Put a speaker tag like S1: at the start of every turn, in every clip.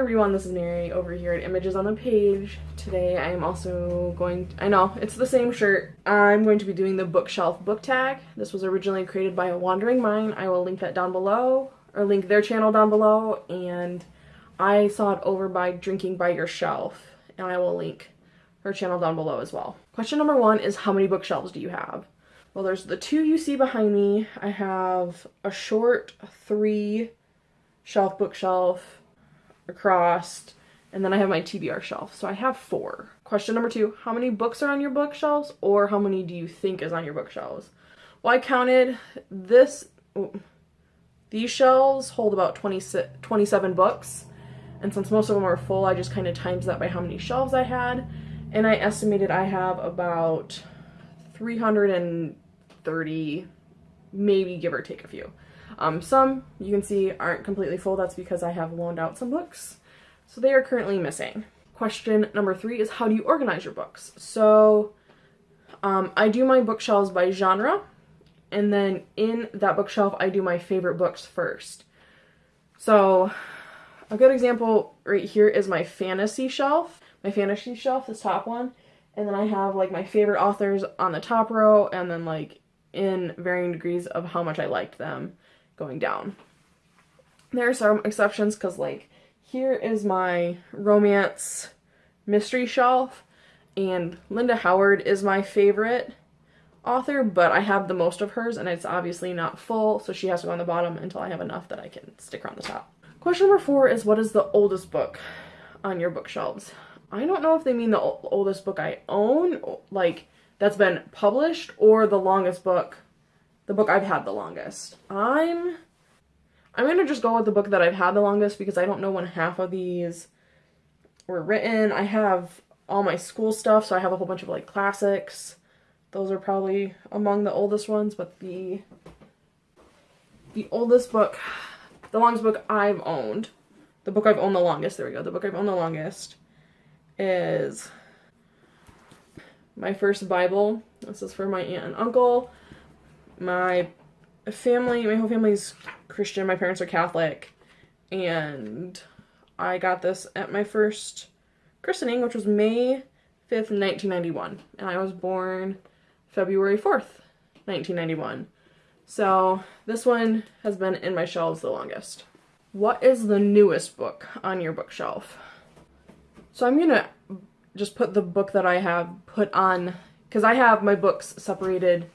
S1: everyone, this is Mary over here at Images on the Page. Today I am also going, I know, it's the same shirt. I'm going to be doing the bookshelf book tag. This was originally created by a Wandering Mind. I will link that down below, or link their channel down below, and I saw it over by Drinking by Your Shelf, and I will link her channel down below as well. Question number one is how many bookshelves do you have? Well, there's the two you see behind me. I have a short three shelf bookshelf across, and then I have my TBR shelf. So I have four. Question number two, how many books are on your bookshelves or how many do you think is on your bookshelves? Well, I counted this, these shelves hold about 20, 27 books. And since most of them are full, I just kind of times that by how many shelves I had. And I estimated I have about 330, maybe give or take a few. Um, some, you can see, aren't completely full. That's because I have loaned out some books. So they are currently missing. Question number three is how do you organize your books? So um, I do my bookshelves by genre. And then in that bookshelf, I do my favorite books first. So a good example right here is my fantasy shelf. My fantasy shelf, this top one. And then I have like my favorite authors on the top row and then like in varying degrees of how much I liked them going down. There are some exceptions because like here is my romance mystery shelf and Linda Howard is my favorite author, but I have the most of hers and it's obviously not full, so she has to go on the bottom until I have enough that I can stick her on the top. Question number four is what is the oldest book on your bookshelves? I don't know if they mean the oldest book I own, like that's been published, or the longest book the book I've had the longest. I'm I'm gonna just go with the book that I've had the longest because I don't know when half of these were written. I have all my school stuff, so I have a whole bunch of like classics. Those are probably among the oldest ones, but the the oldest book, the longest book I've owned, the book I've owned the longest, there we go, the book I've owned the longest is my first Bible. This is for my aunt and uncle my family, my whole family's Christian. My parents are Catholic. And I got this at my first christening, which was May 5th, 1991. And I was born February 4th, 1991. So this one has been in my shelves the longest. What is the newest book on your bookshelf? So I'm gonna just put the book that I have put on, because I have my books separated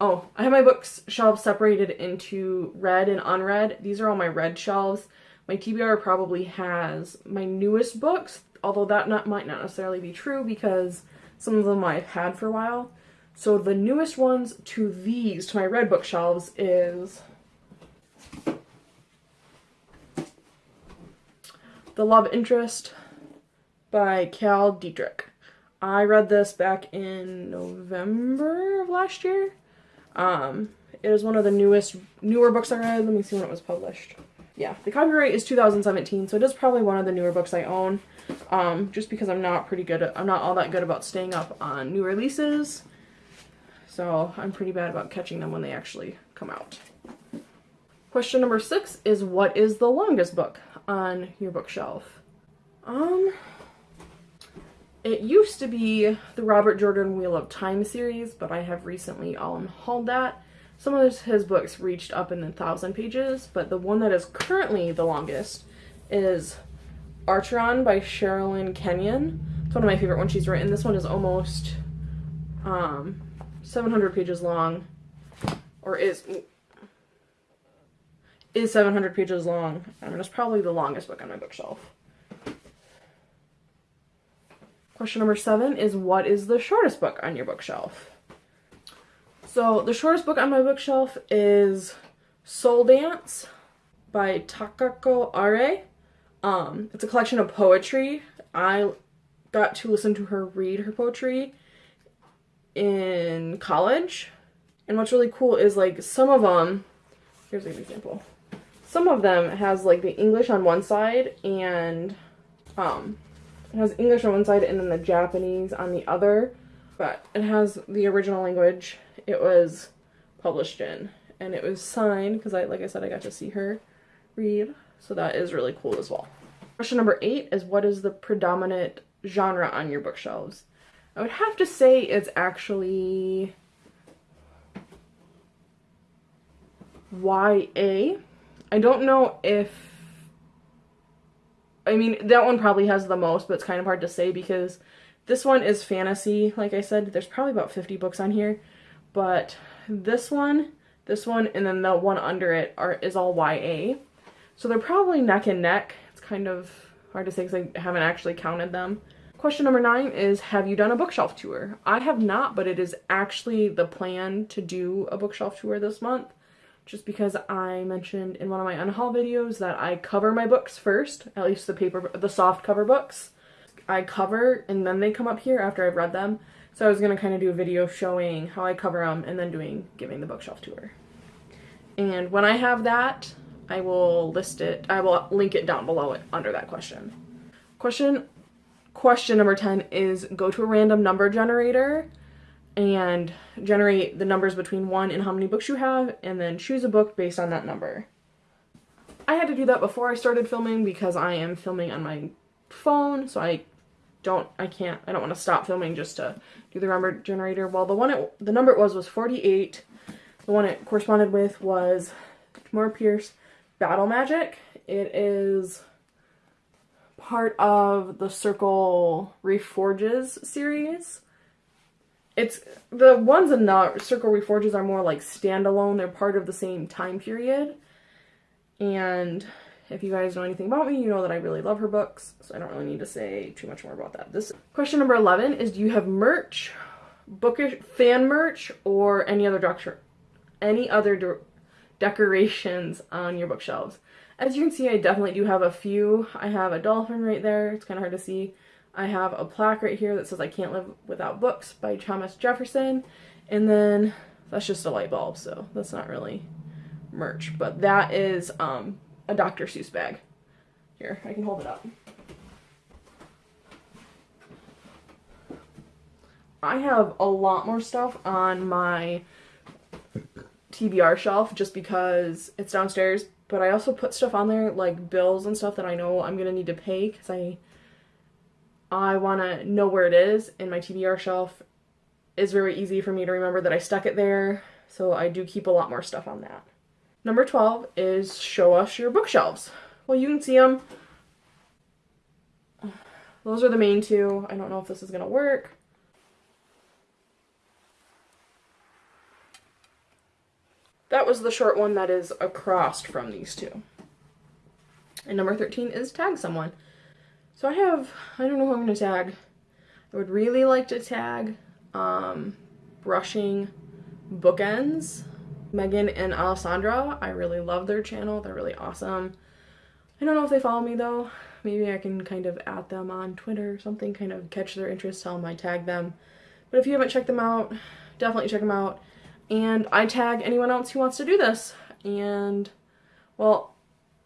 S1: Oh, I have my books shelves separated into red and unread. These are all my red shelves. My TBR probably has my newest books, although that not, might not necessarily be true because some of them I've had for a while. So the newest ones to these, to my red bookshelves, is The Love Interest by Cale Dietrich. I read this back in November of last year. Um, it is one of the newest, newer books I read. Let me see when it was published. Yeah, the copyright is 2017, so it is probably one of the newer books I own. Um, just because I'm not pretty good, at, I'm not all that good about staying up on new releases. So I'm pretty bad about catching them when they actually come out. Question number six is what is the longest book on your bookshelf? Um, it used to be the Robert Jordan Wheel of Time series, but I have recently unhauled that. Some of his books reached up in the thousand pages, but the one that is currently the longest is Acheron by Sherilyn Kenyon. It's one of my favorite ones she's written. This one is almost um, 700 pages long, or is is 700 pages long. I mean, it's probably the longest book on my bookshelf. Question number seven is what is the shortest book on your bookshelf? So the shortest book on my bookshelf is Soul Dance by Takako Arai. Um, it's a collection of poetry. I got to listen to her read her poetry in college. And what's really cool is like some of them, here's an example. Some of them has like the English on one side and um, it has English on one side and then the Japanese on the other, but it has the original language it was published in. And it was signed, because I, like I said, I got to see her read, so that is really cool as well. Question number eight is what is the predominant genre on your bookshelves? I would have to say it's actually YA. I don't know if I mean that one probably has the most, but it's kind of hard to say because this one is fantasy. Like I said, there's probably about 50 books on here, but this one, this one, and then the one under it are is all YA. So they're probably neck and neck. It's kind of hard to say because I haven't actually counted them. Question number nine is Have you done a bookshelf tour? I have not, but it is actually the plan to do a bookshelf tour this month just because I mentioned in one of my unhaul videos that I cover my books first, at least the paper, the soft cover books. I cover and then they come up here after I've read them. So I was going to kind of do a video showing how I cover them and then doing giving the bookshelf tour. And when I have that, I will list it, I will link it down below it under that question. Question question number 10 is go to a random number generator and generate the numbers between one and how many books you have, and then choose a book based on that number. I had to do that before I started filming because I am filming on my phone, so I don't, I can't, I don't want to stop filming just to do the number generator. Well, the one, it, the number it was was 48. The one it corresponded with was Tamora Pierce Battle Magic. It is part of the Circle Reforged series it's the ones in the Circle Reforged are more like standalone. They're part of the same time period. And if you guys know anything about me, you know that I really love her books, so I don't really need to say too much more about that. This question number 11 is do you have merch, bookish fan merch or any other doctor any other de decorations on your bookshelves? As you can see, I definitely do have a few. I have a dolphin right there. It's kind of hard to see. I have a plaque right here that says I Can't Live Without Books by Thomas Jefferson. And then that's just a light bulb, so that's not really merch. But that is um, a Dr. Seuss bag. Here, I can hold it up. I have a lot more stuff on my TBR shelf just because it's downstairs, but I also put stuff on there like bills and stuff that I know I'm going to need to pay because I I want to know where it is and my TBR shelf is very easy for me to remember that I stuck it there. So I do keep a lot more stuff on that. Number 12 is show us your bookshelves. Well, you can see them. Those are the main two. I don't know if this is going to work. That was the short one that is across from these two. And number 13 is tag someone. So I have, I don't know who I'm going to tag. I would really like to tag um, Brushing Bookends. Megan and Alessandra, I really love their channel. They're really awesome. I don't know if they follow me though. Maybe I can kind of add them on Twitter or something, kind of catch their interest, tell them I tag them. But if you haven't checked them out, definitely check them out. And I tag anyone else who wants to do this. And, well,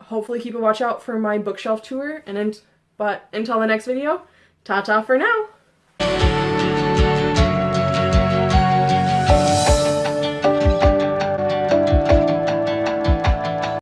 S1: hopefully keep a watch out for my bookshelf tour. And then but until the next video, ta-ta for now!